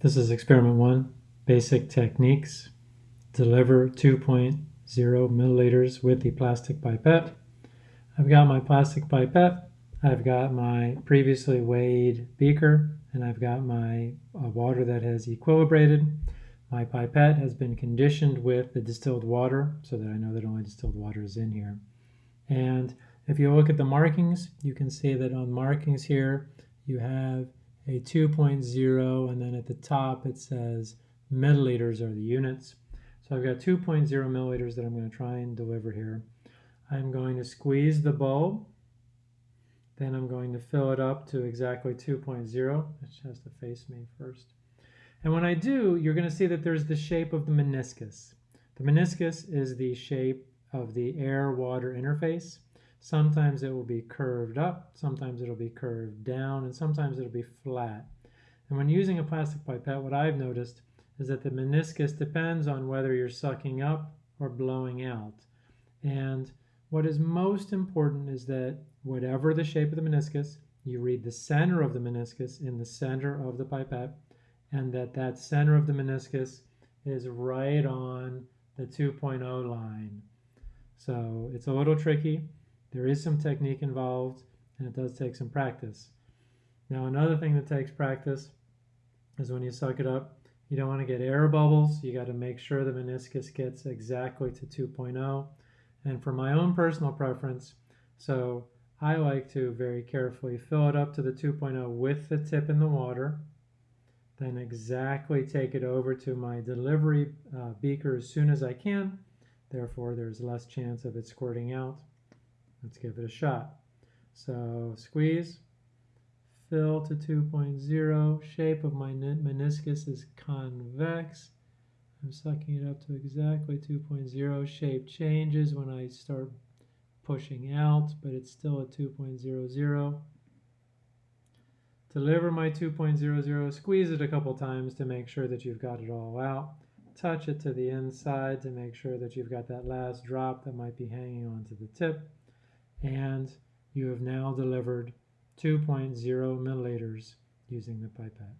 This is experiment one, basic techniques. Deliver 2.0 milliliters with the plastic pipette. I've got my plastic pipette, I've got my previously weighed beaker, and I've got my uh, water that has equilibrated. My pipette has been conditioned with the distilled water so that I know that only distilled water is in here. And if you look at the markings, you can see that on markings here, you have a 2.0 and then at the top it says milliliters are the units. So I've got 2.0 milliliters that I'm going to try and deliver here. I'm going to squeeze the bulb. Then I'm going to fill it up to exactly 2.0. It has to face me first. And when I do, you're going to see that there's the shape of the meniscus. The meniscus is the shape of the air-water interface. Sometimes it will be curved up, sometimes it'll be curved down, and sometimes it'll be flat. And when using a plastic pipette, what I've noticed is that the meniscus depends on whether you're sucking up or blowing out. And what is most important is that whatever the shape of the meniscus, you read the center of the meniscus in the center of the pipette, and that that center of the meniscus is right on the 2.0 line. So it's a little tricky. There is some technique involved and it does take some practice. Now another thing that takes practice is when you suck it up, you don't want to get air bubbles. You got to make sure the meniscus gets exactly to 2.0. And for my own personal preference, so I like to very carefully fill it up to the 2.0 with the tip in the water, then exactly take it over to my delivery uh, beaker as soon as I can. Therefore, there's less chance of it squirting out. Let's give it a shot. So squeeze, fill to 2.0. Shape of my meniscus is convex. I'm sucking it up to exactly 2.0. Shape changes when I start pushing out, but it's still at 2.00. Deliver my 2.00, squeeze it a couple times to make sure that you've got it all out. Touch it to the inside to make sure that you've got that last drop that might be hanging onto the tip and you have now delivered 2.0 milliliters using the pipette.